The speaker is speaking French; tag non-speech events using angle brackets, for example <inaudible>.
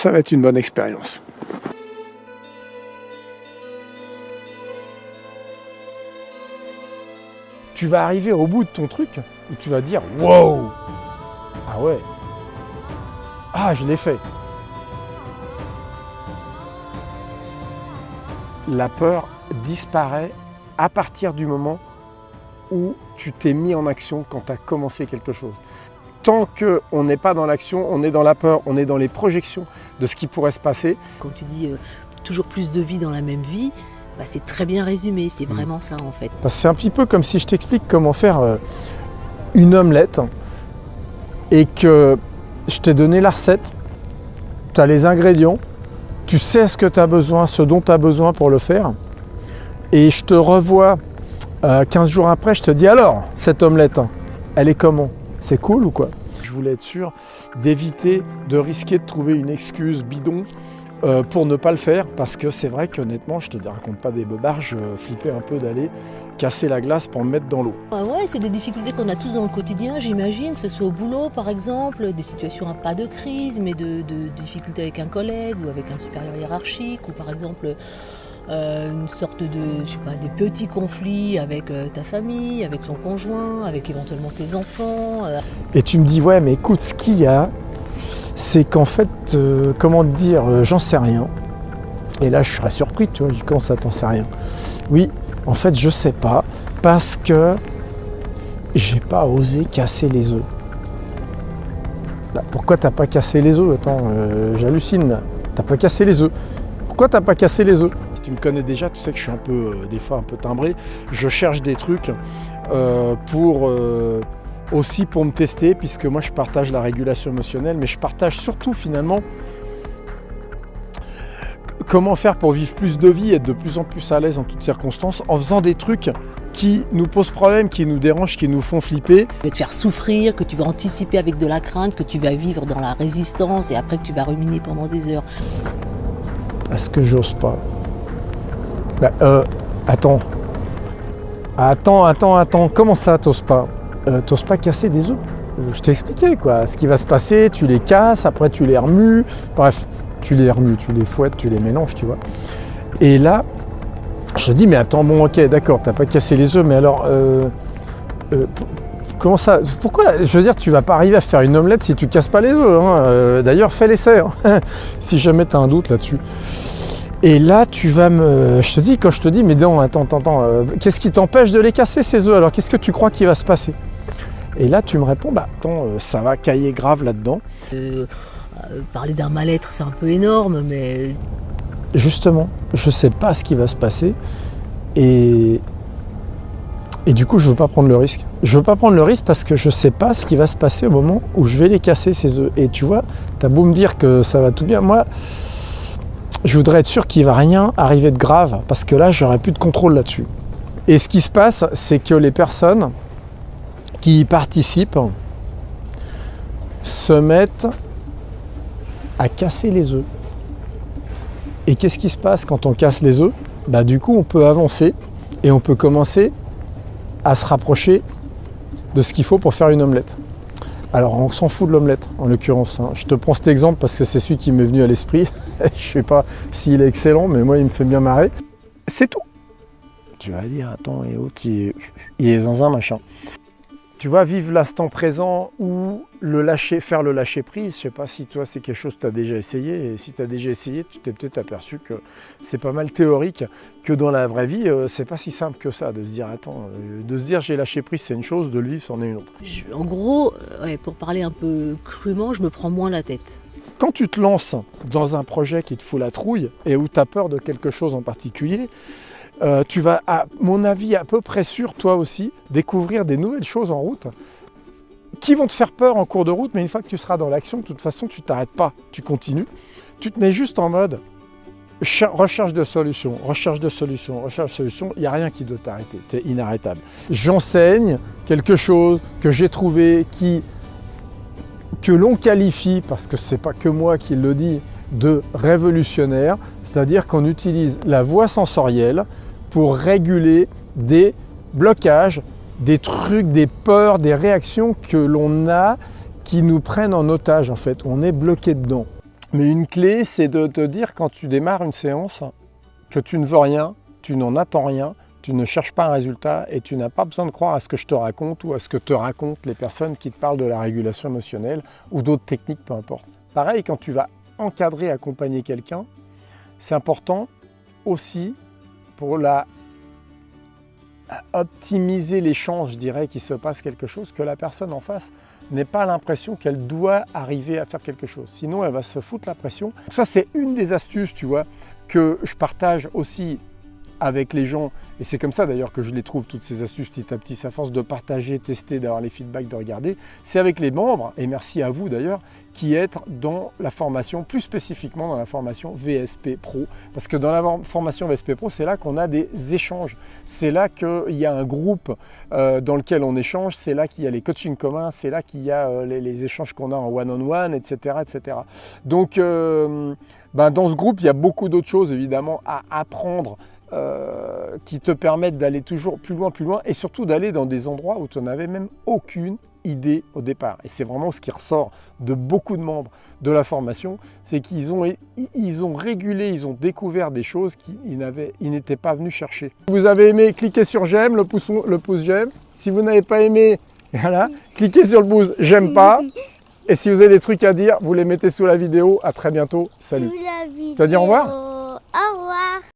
Ça va être une bonne expérience. Tu vas arriver au bout de ton truc où tu vas dire Wow Ah ouais Ah, je l'ai fait La peur disparaît à partir du moment où tu t'es mis en action quand tu as commencé quelque chose. Tant qu'on n'est pas dans l'action, on est dans la peur, on est dans les projections de ce qui pourrait se passer. Quand tu dis euh, toujours plus de vie dans la même vie, bah, c'est très bien résumé, c'est Mm. vraiment ça en fait. C'est un petit peu comme si je t'explique comment faire euh, une omelette et que je t'ai donné la recette, tu as les ingrédients, tu sais ce que tu as besoin, ce dont tu as besoin pour le faire, et je te revois euh, 15 jours après, je te dis alors, cette omelette, elle est comment? C'est cool ou quoi? Je voulais être sûr d'éviter de risquer de trouver une excuse bidon euh, pour ne pas le faire, parce que c'est vrai qu'honnêtement, je te raconte pas des bobards, je flippais un peu d'aller casser la glace pour me mettre dans l'eau. Ah ouais, c'est des difficultés qu'on a tous dans le quotidien, j'imagine, que ce soit au boulot par exemple, des situations pas de crise, mais de difficultés avec un collègue ou avec un supérieur hiérarchique, ou par exemple euh, une sorte de, je sais pas, des petits conflits avec euh, ta famille, avec son conjoint, avec éventuellement tes enfants. euh. Et tu me dis, ouais, mais écoute, ce qu'il y a, c'est qu'en fait, comment te dire, j'en sais rien. Et là, je serais surpris, tu vois, je dis, comment ça, t'en sais rien? Oui, en fait, je sais pas, parce que j'ai pas osé casser les œufs. Pourquoi t'as pas cassé les œufs? Attends, j'hallucine. T'as pas cassé les œufs. Pourquoi t'as pas cassé les œufs? Tu me connais déjà, tu sais que je suis un peu, euh, des fois, un peu timbré. Je cherche des trucs euh, pour euh, aussi pour me tester, puisque moi je partage la régulation émotionnelle, mais je partage surtout finalement comment faire pour vivre plus de vie être de plus en plus à l'aise en toutes circonstances en faisant des trucs qui nous posent problème, qui nous dérangent, qui nous font flipper. Tu vas te faire souffrir, que tu vas anticiper avec de la crainte, que tu vas vivre dans la résistance et après que tu vas ruminer pendant des heures. Est-ce que j'ose pas Bah, euh, attends. Attends, attends, attends. Comment ça, t'oses pas? Euh, T'oses pas casser des œufs Euh, Je t'ai expliqué, quoi. Ce qui va se passer, tu les casses, après tu les remues. Bref, tu les remues, tu les fouettes, tu les mélanges, tu vois. Et là, je dis, mais attends, bon, ok, d'accord, t'as pas cassé les œufs, mais alors, comment ça Pourquoi Je veux dire, tu vas pas arriver à faire une omelette si tu casses pas les œufs. hein. D'ailleurs, fais l'essai, hein, <laughs> si jamais tu un doute là-dessus. Et là, tu vas me. Je te dis, quand je te dis, mais non, attends, attends, attends, euh, qu'est-ce qui t'empêche de les casser ces œufs? Alors, qu'est-ce que tu crois qui va se passer? Et là, tu me réponds, bah, attends, euh, ça va cailler grave là-dedans. Euh, parler d'un mal-être, c'est un peu énorme, mais Justement, je sais pas ce qui va se passer. Et. Et du coup, je veux pas prendre le risque. Je veux pas prendre le risque parce que je sais pas ce qui va se passer au moment où je vais les casser ces œufs. Et tu vois, t'as beau me dire que ça va tout bien, moi, je voudrais être sûr qu'il va rien arriver de grave parce que là, j'aurais plus de contrôle là-dessus. Et ce qui se passe, c'est que les personnes qui y participent se mettent à casser les œufs. Et qu'est-ce qui se passe quand on casse les œufs? Bah, Du coup, on peut avancer et on peut commencer à se rapprocher de ce qu'il faut pour faire une omelette. Alors, on s'en fout de l'omelette, en l'occurrence. hein. Je te prends cet exemple parce que c'est celui qui m'est venu à l'esprit. <laughs> Je sais pas s'il est excellent, mais moi, il me fait bien marrer. C'est tout. Tu vas dire, attends, et autres, il est, il est machin. Tu vois, vivre l'instant présent ou le lâcher, faire le lâcher prise. Je sais pas si toi, c'est quelque chose que tu as déjà essayé. Et si tu as déjà essayé, tu t'es peut-être aperçu que c'est pas mal théorique, que dans la vraie vie, euh, c'est pas si simple que ça de se dire, attends, euh, de se dire j'ai lâché prise, c'est une chose, de le vivre, c'en est une autre. je- en gros, euh, ouais, pour parler un peu crûment, je me prends moins la tête. Quand tu te lances dans un projet qui te fout la trouille et où tu as peur de quelque chose en particulier, euh, tu vas, à mon avis, à peu près sûr, toi aussi, découvrir des nouvelles choses en route qui vont te faire peur en cours de route, mais une fois que tu seras dans l'action, de toute façon, tu t'arrêtes pas, tu continues. Tu te mets juste en mode cher- recherche de solutions, recherche de solutions, recherche de solutions, il n'y a rien qui doit t'arrêter, tu es inarrêtable. J'enseigne quelque chose que j'ai trouvé qui que l'on qualifie, parce que c'est pas que moi qui le dis, de révolutionnaire, c'est-à-dire qu'on utilise la voie sensorielle pour réguler des blocages, des trucs, des peurs, des réactions que l'on a qui nous prennent en otage en fait, on est bloqué dedans. Mais une clé, c'est de te dire quand tu démarres une séance que tu ne veux rien, tu n'en attends rien, tu ne cherches pas un résultat et tu n'as pas besoin de croire à ce que je te raconte ou à ce que te racontent les personnes qui te parlent de la régulation émotionnelle ou d'autres techniques, peu importe. Pareil, quand tu vas encadrer, accompagner quelqu'un, c'est important aussi pour la optimiser l'échange, je dirais, qu'il se passe quelque chose, que la personne en face n'ait pas l'impression qu'elle doit arriver à faire quelque chose. Sinon, elle va se foutre la pression. Ça, c'est une des astuces, tu vois, que je partage aussi avec les gens, et c'est comme ça d'ailleurs que je les trouve, toutes ces astuces petit à petit, à force de partager, tester, d'avoir les feedbacks, de regarder, c'est avec les membres, et merci à vous d'ailleurs, qui êtes dans la formation, plus spécifiquement dans la formation VSP Pro. Parce que dans la formation VSP Pro, c'est là qu'on a des échanges. C'est là qu'il y a un groupe euh, dans lequel on échange, c'est là qu'il y a les coachings communs, c'est là qu'il y a euh, les, échanges qu'on a en one-on-one, etc., etc. Donc, euh, ben, dans ce groupe, il y a beaucoup d'autres choses évidemment à apprendre euh, qui te permettent d'aller toujours plus loin, plus loin, et surtout d'aller dans des endroits où tu n'avais même aucune idée au départ. Et c'est vraiment ce qui ressort de beaucoup de membres de la formation, c'est qu'ils ont, ils ont régulé, ils ont découvert des choses qu'ils n'étaient pas venus chercher. Si vous avez aimé, cliquez sur j'aime, le pouce, le pouce j'aime. Si vous n'avez pas aimé, <laughs> voilà, cliquez sur le pouce j'aime pas. Et si vous avez des trucs à dire, vous les mettez sous la vidéo. À très bientôt. Salut. Tu vas dire au revoir? Au revoir.